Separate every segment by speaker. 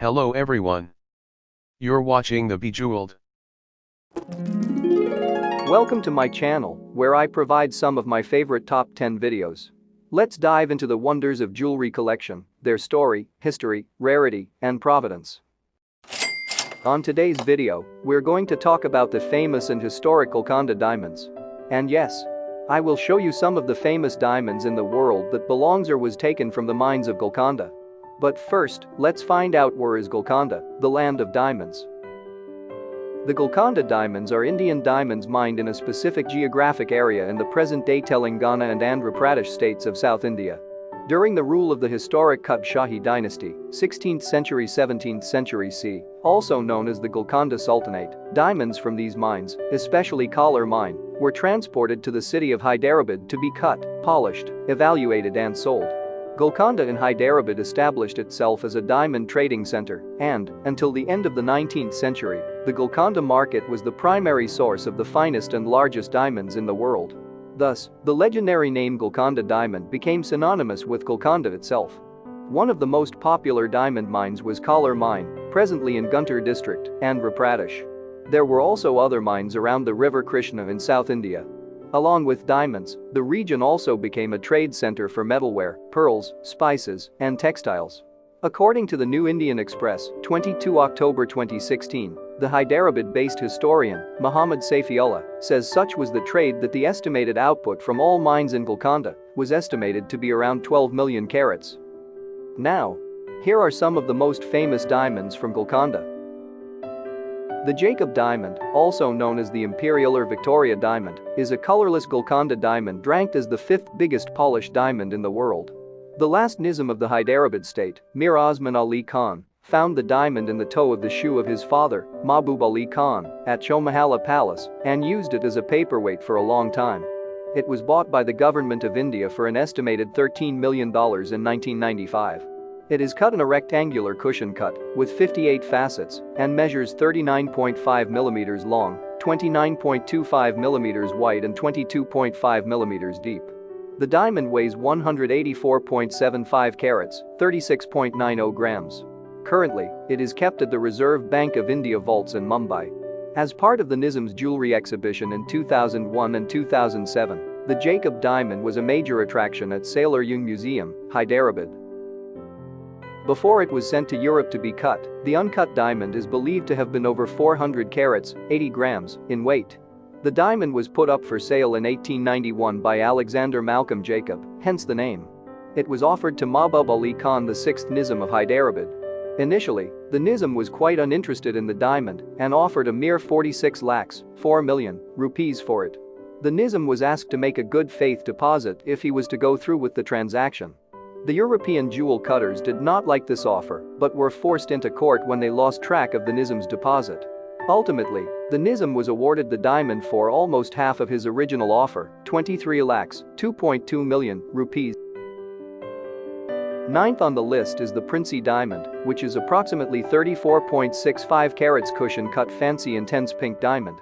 Speaker 1: Hello everyone. You're watching The Bejeweled.
Speaker 2: Welcome to my channel, where I provide some of my favorite top 10 videos. Let's dive into the wonders of jewelry collection, their story, history, rarity, and providence. On today's video, we're going to talk about the famous and historical Golconda diamonds. And yes, I will show you some of the famous diamonds in the world that belongs or was taken from the mines of Golconda. But first, let's find out where is Golconda, the land of diamonds. The Golconda diamonds are Indian diamonds mined in a specific geographic area in the present-day Telangana and Andhra Pradesh states of South India. During the rule of the historic Qutb Shahi dynasty, 16th century 17th century c, also known as the Golconda Sultanate, diamonds from these mines, especially Kollur mine, were transported to the city of Hyderabad to be cut, polished, evaluated and sold. Golconda in Hyderabad established itself as a diamond trading center and, until the end of the 19th century, the Golconda market was the primary source of the finest and largest diamonds in the world. Thus, the legendary name Golconda diamond became synonymous with Golconda itself. One of the most popular diamond mines was Kollur mine, presently in Guntur district, Andhra Pradesh. There were also other mines around the river Krishna in South India, Along with diamonds, the region also became a trade center for metalware, pearls, spices, and textiles. According to the New Indian Express, 22 October 2016, the Hyderabad-based historian, Muhammad Saifiullah, says such was the trade that the estimated output from all mines in Golconda was estimated to be around 12 million carats. Now, here are some of the most famous diamonds from Golconda. The Jacob diamond, also known as the Imperial or Victoria diamond, is a colorless Golconda diamond ranked as the fifth biggest polished diamond in the world. The last Nizam of the Hyderabad state, Mir Osman Ali Khan, found the diamond in the toe of the shoe of his father, Mahbub Ali Khan, at Chowmahalla Palace and used it as a paperweight for a long time. It was bought by the government of India for an estimated $13 million in 1995. It is cut in a rectangular cushion cut with 58 facets and measures 39.5 mm long, 29.25 mm wide and 22.5 mm deep. The diamond weighs 184.75 carats, 36.90 grams. Currently, it is kept at the Reserve Bank of India vaults in Mumbai. As part of the Nizam's jewelry exhibition in 2001 and 2007, the Jacob diamond was a major attraction at Salar Jung Museum, Hyderabad. Before it was sent to Europe to be cut, the uncut diamond is believed to have been over 400 carats 80 grams, in weight. The diamond was put up for sale in 1891 by Alexander Malcolm Jacob, hence the name. It was offered to Mahbub Ali Khan the 6th Nizam of Hyderabad. Initially, the Nizam was quite uninterested in the diamond and offered a mere 46 lakhs 4 million rupees for it. The Nizam was asked to make a good faith deposit if he was to go through with the transaction. The European jewel cutters did not like this offer but were forced into court when they lost track of the Nizam's deposit. Ultimately, the Nizam was awarded the diamond for almost half of his original offer, 23 lakhs, 2.2 million rupees. Ninth on the list is the Princie diamond, which is approximately 34.65 carats cushion cut fancy intense pink diamond.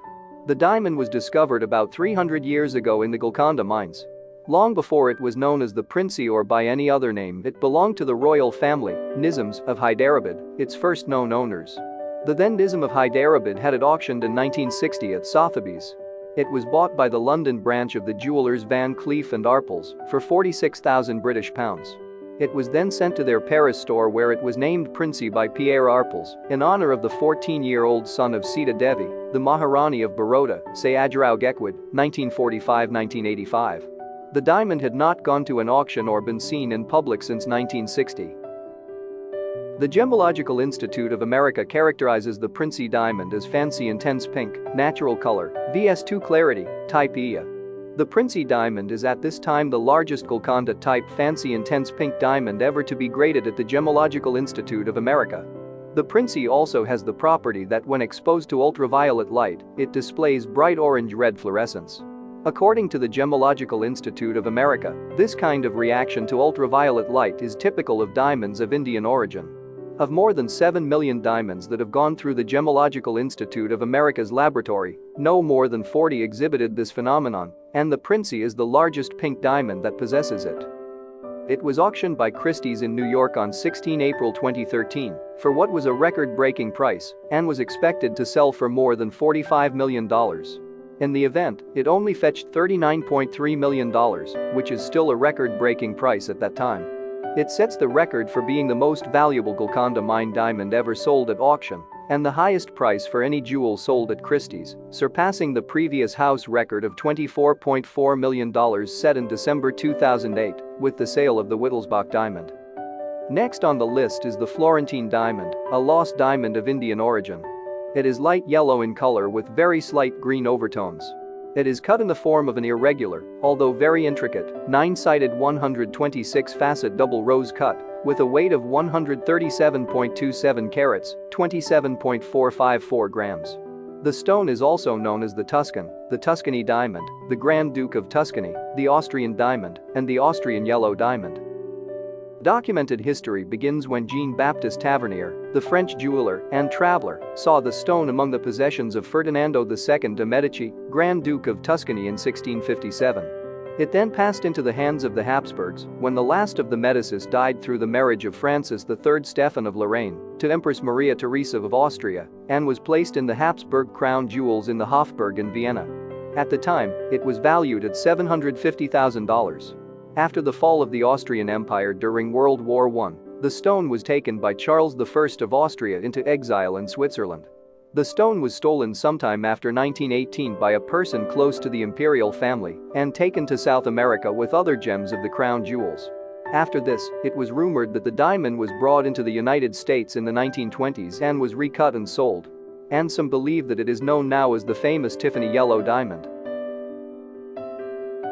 Speaker 2: The diamond was discovered about 300 years ago in the Golconda mines. Long before it was known as the Princie or by any other name it belonged to the royal family, Nizams, of Hyderabad, its first known owners. The then Nizam of Hyderabad had it auctioned in 1960 at Sotheby's. It was bought by the London branch of the jewelers Van Cleef and Arpels for 46,000 British pounds. It was then sent to their Paris store where it was named Princie by Pierre Arpels in honor of the 14-year-old son of Sita Devi, the Maharani of Baroda, Sayajirao Gaekwad, 1945-1985. The diamond had not gone to an auction or been seen in public since 1960. The Gemological Institute of America characterizes the Princie diamond as fancy intense pink, natural color, VS2 clarity, type EA. The Princie diamond is at this time the largest Golconda type fancy intense pink diamond ever to be graded at the Gemological Institute of America. The Princie also has the property that when exposed to ultraviolet light, it displays bright orange-red fluorescence. According to the Gemological Institute of America, this kind of reaction to ultraviolet light is typical of diamonds of Indian origin. Of more than 7 million diamonds that have gone through the Gemological Institute of America's laboratory, no more than 40 exhibited this phenomenon, and the Princie is the largest pink diamond that possesses it. It was auctioned by Christie's in New York on 16 April 2013 for what was a record-breaking price and was expected to sell for more than $45 million. In the event, it only fetched $39.3 million, which is still a record-breaking price at that time. It sets the record for being the most valuable Golconda mine diamond ever sold at auction and the highest price for any jewel sold at Christie's, surpassing the previous house record of $24.4 million set in December 2008 with the sale of the Wittelsbach diamond. Next on the list is the Florentine diamond, a lost diamond of Indian origin. It is light yellow in color with very slight green overtones. It is cut in the form of an irregular, although very intricate, nine-sided 126-facet double rose cut with a weight of 137.27 carats, 27.454 grams. The stone is also known as the Tuscan, the Tuscany diamond, the Grand Duke of Tuscany, the Austrian diamond, and the Austrian yellow diamond. Documented history begins when Jean-Baptiste Tavernier, the French jeweler and traveler, saw the stone among the possessions of Ferdinando II de' Medici, Grand Duke of Tuscany in 1657. It then passed into the hands of the Habsburgs when the last of the Medicis died through the marriage of Francis III Stephen of Lorraine to Empress Maria Theresa of Austria and was placed in the Habsburg crown jewels in the Hofburg in Vienna. At the time, it was valued at $750,000. After the fall of the Austrian Empire during World War I, the stone was taken by Charles I of Austria into exile in Switzerland. The stone was stolen sometime after 1918 by a person close to the imperial family and taken to South America with other gems of the crown jewels. After this, it was rumored that the diamond was brought into the United States in the 1920s and was recut and sold. And some believe that it is known now as the famous Tiffany yellow diamond.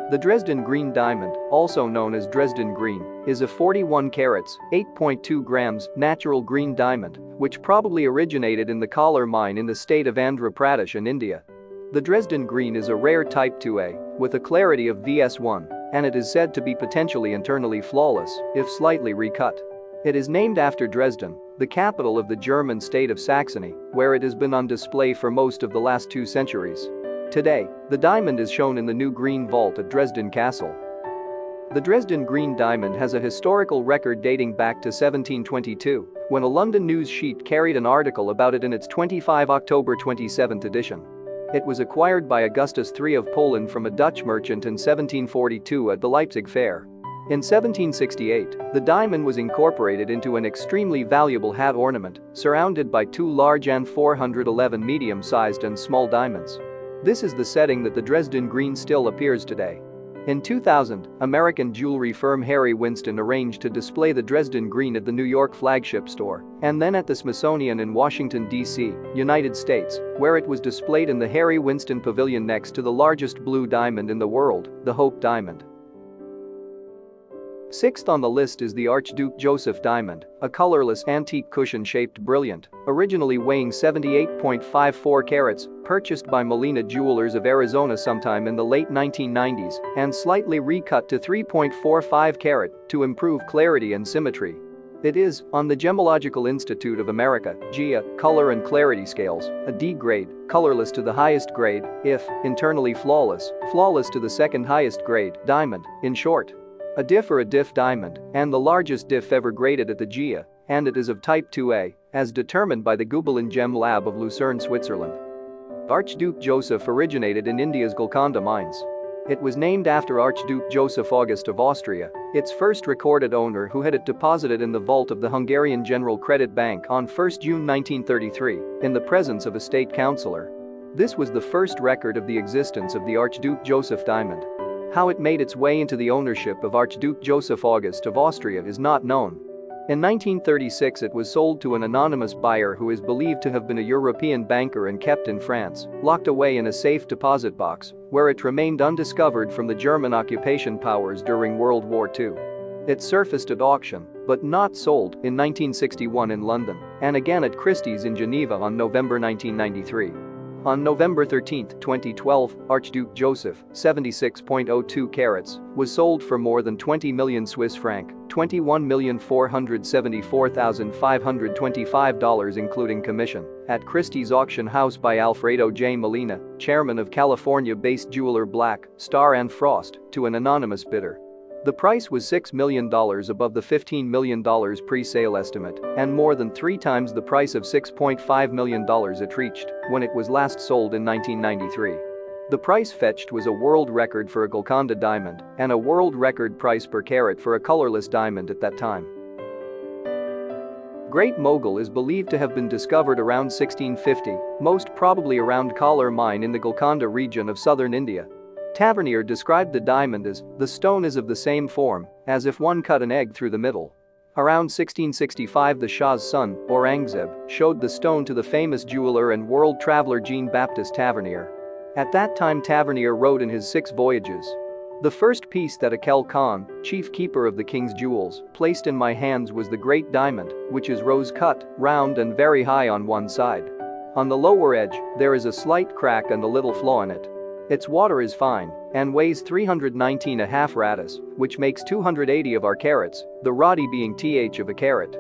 Speaker 2: The Dresden Green Diamond, also known as Dresden Green, is a 41 carats, 8.2 grams, natural green diamond, which probably originated in the Kollur mine in the state of Andhra Pradesh in India. The Dresden Green is a rare type 2A, with a clarity of VS1, and it is said to be potentially internally flawless, if slightly recut. It is named after Dresden, the capital of the German state of Saxony, where it has been on display for most of the last two centuries. Today, the diamond is shown in the new Green Vault at Dresden Castle. The Dresden Green Diamond has a historical record dating back to 1722, when a London news sheet carried an article about it in its 25 October 27 edition. It was acquired by Augustus III of Poland from a Dutch merchant in 1742 at the Leipzig Fair. In 1768, the diamond was incorporated into an extremely valuable hat ornament, surrounded by two large and 411 medium-sized and small diamonds. This is the setting that the Dresden green still appears today. In 2000, American jewelry firm Harry Winston arranged to display the Dresden green at the New York flagship store and then at the Smithsonian in Washington, D.C., United States, where it was displayed in the Harry Winston Pavilion next to the largest blue diamond in the world, the Hope Diamond. Sixth on the list is the Archduke Joseph Diamond, a colorless antique cushion-shaped brilliant, originally weighing 78.54 carats, purchased by Molina Jewelers of Arizona sometime in the late 1990s and slightly recut to 3.45 carat to improve clarity and symmetry. It is, on the Gemological Institute of America, GIA, color and clarity scales, a D grade, colorless to the highest grade, if, internally flawless, flawless to the second highest grade, diamond, in short. A diff or a diff diamond, and the largest diff ever graded at the GIA, and it is of type 2A, as determined by the Gubelin Gem Lab of Lucerne, Switzerland. Archduke Joseph originated in India's Golconda mines. It was named after Archduke Joseph August of Austria, its first recorded owner who had it deposited in the vault of the Hungarian General Credit Bank on 1 June 1933, in the presence of a state councillor. This was the first record of the existence of the Archduke Joseph diamond. How it made its way into the ownership of Archduke Joseph August of Austria is not known. In 1936 it was sold to an anonymous buyer who is believed to have been a European banker and kept in France, locked away in a safe deposit box, where it remained undiscovered from the German occupation powers during World War II. It surfaced at auction, but not sold, in 1961 in London, and again at Christie's in Geneva on November 1993. On November 13, 2012, Archduke Joseph, 76.02 carats, was sold for more than 20 million Swiss franc, $21,474,525 including commission, at Christie's auction house by Alfredo J. Molina, chairman of California-based jeweler Black, Starr and Frost, to an anonymous bidder. The price was $6 million above the $15 million pre-sale estimate and more than three times the price of $6.5 million it reached when it was last sold in 1993. The price fetched was a world record for a Golconda diamond and a world record price per carat for a colorless diamond at that time. Great Mogul is believed to have been discovered around 1650, most probably around Kalar mine in the Golconda region of southern India. Tavernier described the diamond as, the stone is of the same form, as if one cut an egg through the middle. Around 1665 the Shah's son, Aurangzeb, showed the stone to the famous jeweler and world traveler Jean-Baptiste Tavernier. At that time Tavernier wrote in his Six Voyages, the first piece that Akel Khan, chief keeper of the king's jewels, placed in my hands was the great diamond, which is rose-cut, round and very high on one side. On the lower edge, there is a slight crack and a little flaw in it. Its water is fine and weighs 319 a half ratis, which makes 280 of our carats, the rati being th of a carat.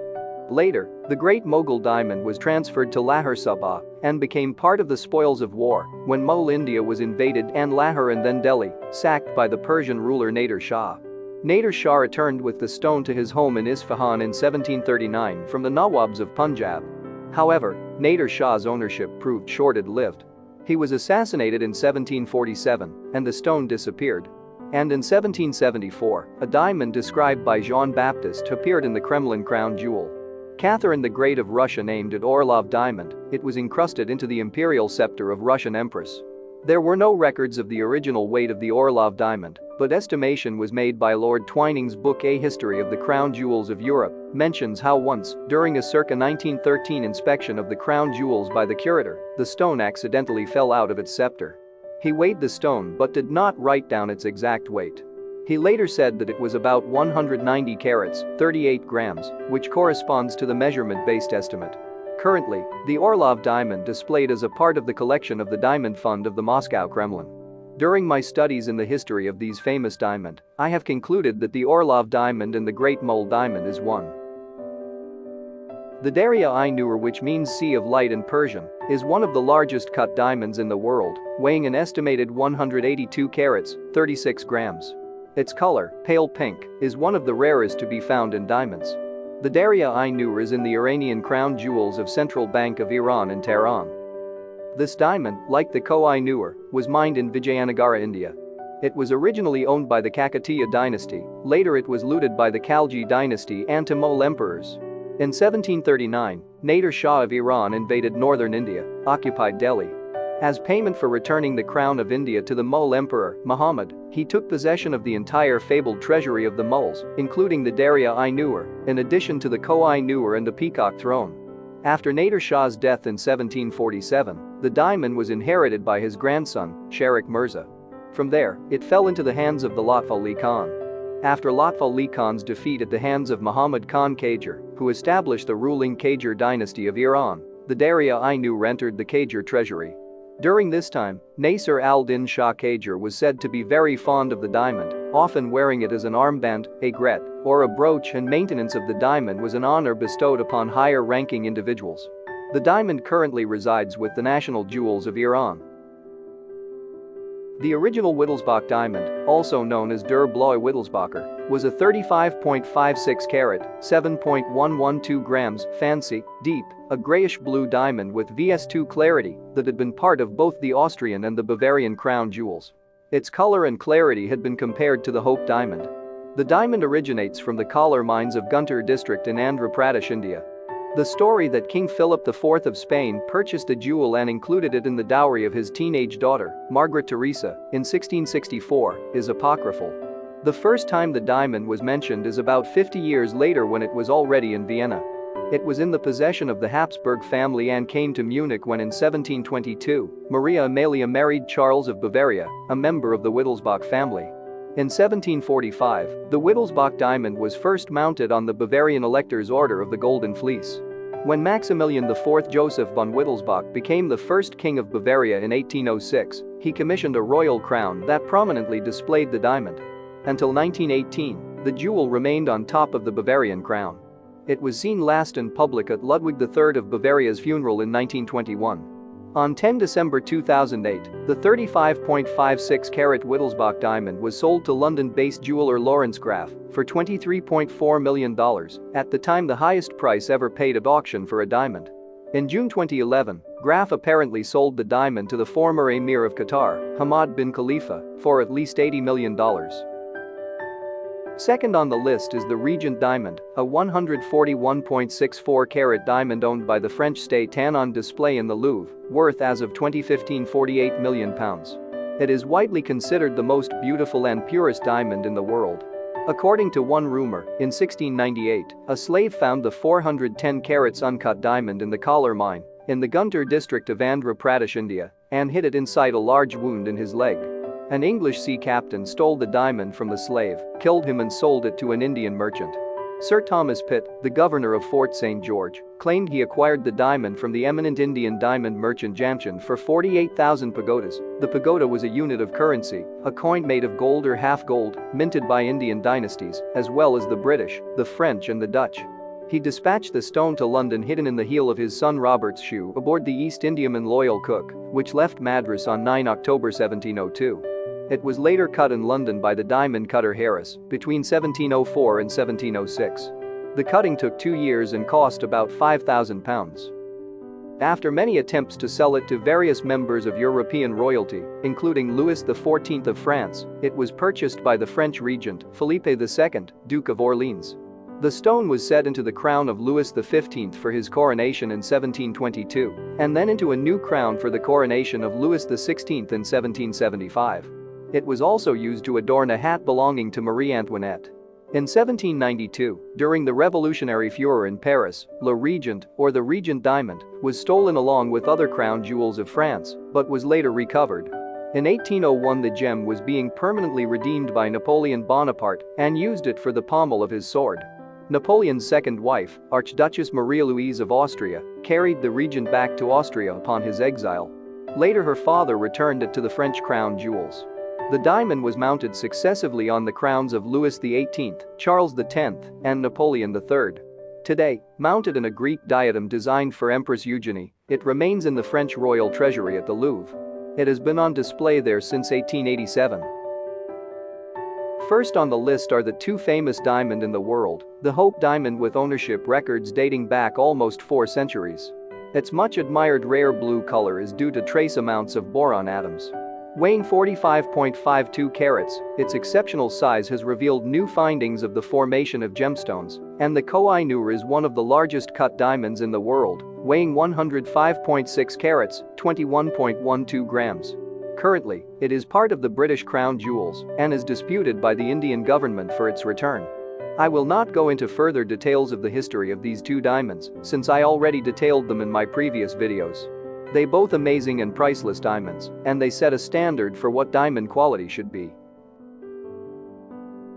Speaker 2: Later, the Great Mughal diamond was transferred to Lahore Subah and became part of the spoils of war when Mughal India was invaded and Lahore and then Delhi, sacked by the Persian ruler Nader Shah. Nader Shah returned with the stone to his home in Isfahan in 1739 from the Nawabs of Punjab. However, Nader Shah's ownership proved short-lived. He was assassinated in 1747 and the stone disappeared. And in 1774, a diamond described by Jean-Baptiste appeared in the Kremlin crown jewel. Catherine the Great of Russia named it Orlov diamond, it was encrusted into the imperial scepter of Russian empress. There were no records of the original weight of the Orlov diamond, but estimation was made by Lord Twining's book A History of the Crown Jewels of Europe, mentions how once, during a circa 1913 inspection of the crown jewels by the curator, the stone accidentally fell out of its scepter. He weighed the stone but did not write down its exact weight. He later said that it was about 190 carats, 38 grams, which corresponds to the measurement-based estimate. Currently, the Orlov diamond displayed as a part of the collection of the Diamond Fund of the Moscow Kremlin. During my studies in the history of these famous diamond, I have concluded that the Orlov diamond and the Great Mole diamond is one. The Darya-i-Noor which means Sea of Light in Persian, is one of the largest cut diamonds in the world, weighing an estimated 182 carats, 36 grams. Its color, pale pink, is one of the rarest to be found in diamonds. The Darya-i-Noor is in the Iranian crown jewels of Central Bank of Iran in Tehran. This diamond, like the Koh-i-Noor, was mined in Vijayanagara, India. It was originally owned by the Kakatiya dynasty, later it was looted by the Khalji dynasty and Tamil emperors. In 1739, Nader Shah of Iran invaded northern India, occupied Delhi, as payment for returning the crown of India to the Mughal emperor, Muhammad, he took possession of the entire fabled treasury of the Mughals, including the Darya-i-Noor, in addition to the Koh-i-Noor and the Peacock throne. After Nader Shah's death in 1747, the diamond was inherited by his grandson, Sharik Mirza. From there, it fell into the hands of the Lutf Ali Khan. After Lutf Ali Khan's defeat at the hands of Muhammad Khan Qajar, who established the ruling Qajar dynasty of Iran, the Darya-i-Noor entered the Qajar treasury. During this time, Nasir al-Din Shah Qajar was said to be very fond of the diamond, often wearing it as an armband, aigrette, or a brooch and maintenance of the diamond was an honor bestowed upon higher-ranking individuals. The diamond currently resides with the National Jewels of Iran. The original Wittelsbach diamond, also known as Der Blaue Wittelsbacher, was a 35.56 carat, 7.112 grams, fancy, deep, a grayish-blue diamond with VS2 clarity that had been part of both the Austrian and the Bavarian crown jewels. Its color and clarity had been compared to the Hope diamond. The diamond originates from the Kalar mines of Guntur district in Andhra Pradesh, India. The story that King Philip IV of Spain purchased the jewel and included it in the dowry of his teenage daughter, Margaret Teresa, in 1664, is apocryphal. The first time the diamond was mentioned is about 50 years later when it was already in Vienna. It was in the possession of the Habsburg family and came to Munich when in 1722, Maria Amelia married Charles of Bavaria, a member of the Wittelsbach family. In 1745, the Wittelsbach diamond was first mounted on the Bavarian Elector's Order of the Golden Fleece. When Maximilian IV Joseph von Wittelsbach became the first king of Bavaria in 1806, he commissioned a royal crown that prominently displayed the diamond. Until 1918, the jewel remained on top of the Bavarian crown. It was seen last in public at Ludwig III of Bavaria's funeral in 1921. On 10 December 2008, the 35.56 carat Wittelsbach diamond was sold to London-based jeweler Lawrence Graff for $23.4 million, at the time the highest price ever paid at auction for a diamond. In June 2011, Graff apparently sold the diamond to the former Emir of Qatar, Hamad bin Khalifa, for at least $80 million. Second on the list is the Regent Diamond, a 141.64 carat diamond owned by the French state and on display in the Louvre, worth as of 2015 48 million pounds. It is widely considered the most beautiful and purest diamond in the world. According to one rumor, in 1698, a slave found the 410 carats uncut diamond in the Kalar mine in the Guntur district of Andhra Pradesh, India, and hid it inside a large wound in his leg. An English sea captain stole the diamond from the slave, killed him and sold it to an Indian merchant. Sir Thomas Pitt, the governor of Fort St. George, claimed he acquired the diamond from the eminent Indian diamond merchant Jamchand for 48,000 pagodas. The pagoda was a unit of currency, a coin made of gold or half gold, minted by Indian dynasties, as well as the British, the French and the Dutch. He dispatched the stone to London hidden in the heel of his son Robert's shoe aboard the East Indiaman Loyal Cook, which left Madras on 9 October 1702. It was later cut in London by the diamond cutter Harris between 1704 and 1706. The cutting took two years and cost about £5,000. After many attempts to sell it to various members of European royalty, including Louis XIV of France, it was purchased by the French regent Philippe II, Duke of Orleans. The stone was set into the crown of Louis XV for his coronation in 1722, and then into a new crown for the coronation of Louis XVI in 1775. It was also used to adorn a hat belonging to Marie Antoinette. In 1792, during the revolutionary furor in Paris, Le Regent, or the Regent diamond, was stolen along with other crown jewels of France, but was later recovered. In 1801 the gem was being permanently redeemed by Napoleon Bonaparte and used it for the pommel of his sword. Napoleon's second wife, Archduchess Maria Louise of Austria, carried the regent back to Austria upon his exile. Later her father returned it to the French crown jewels. The diamond was mounted successively on the crowns of Louis XVIII, Charles X, and Napoleon III. Today, mounted in a Greek diadem designed for Empress Eugenie, it remains in the French royal treasury at the Louvre. It has been on display there since 1887. First on the list are the two famous diamond in the world, the Hope diamond with ownership records dating back almost four centuries. Its much admired rare blue color is due to trace amounts of boron atoms. Weighing 45.52 carats, its exceptional size has revealed new findings of the formation of gemstones, and the Koh-i-Noor is one of the largest cut diamonds in the world, weighing 105.6 carats, 21.12 grams. Currently, it is part of the British Crown Jewels and is disputed by the Indian government for its return. I will not go into further details of the history of these two diamonds, since I already detailed them in my previous videos. They both amazing and priceless diamonds, and they set a standard for what diamond quality should be.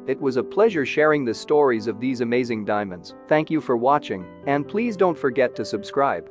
Speaker 2: It was a pleasure sharing the stories of these amazing diamonds, thank you for watching, and please don't forget to subscribe.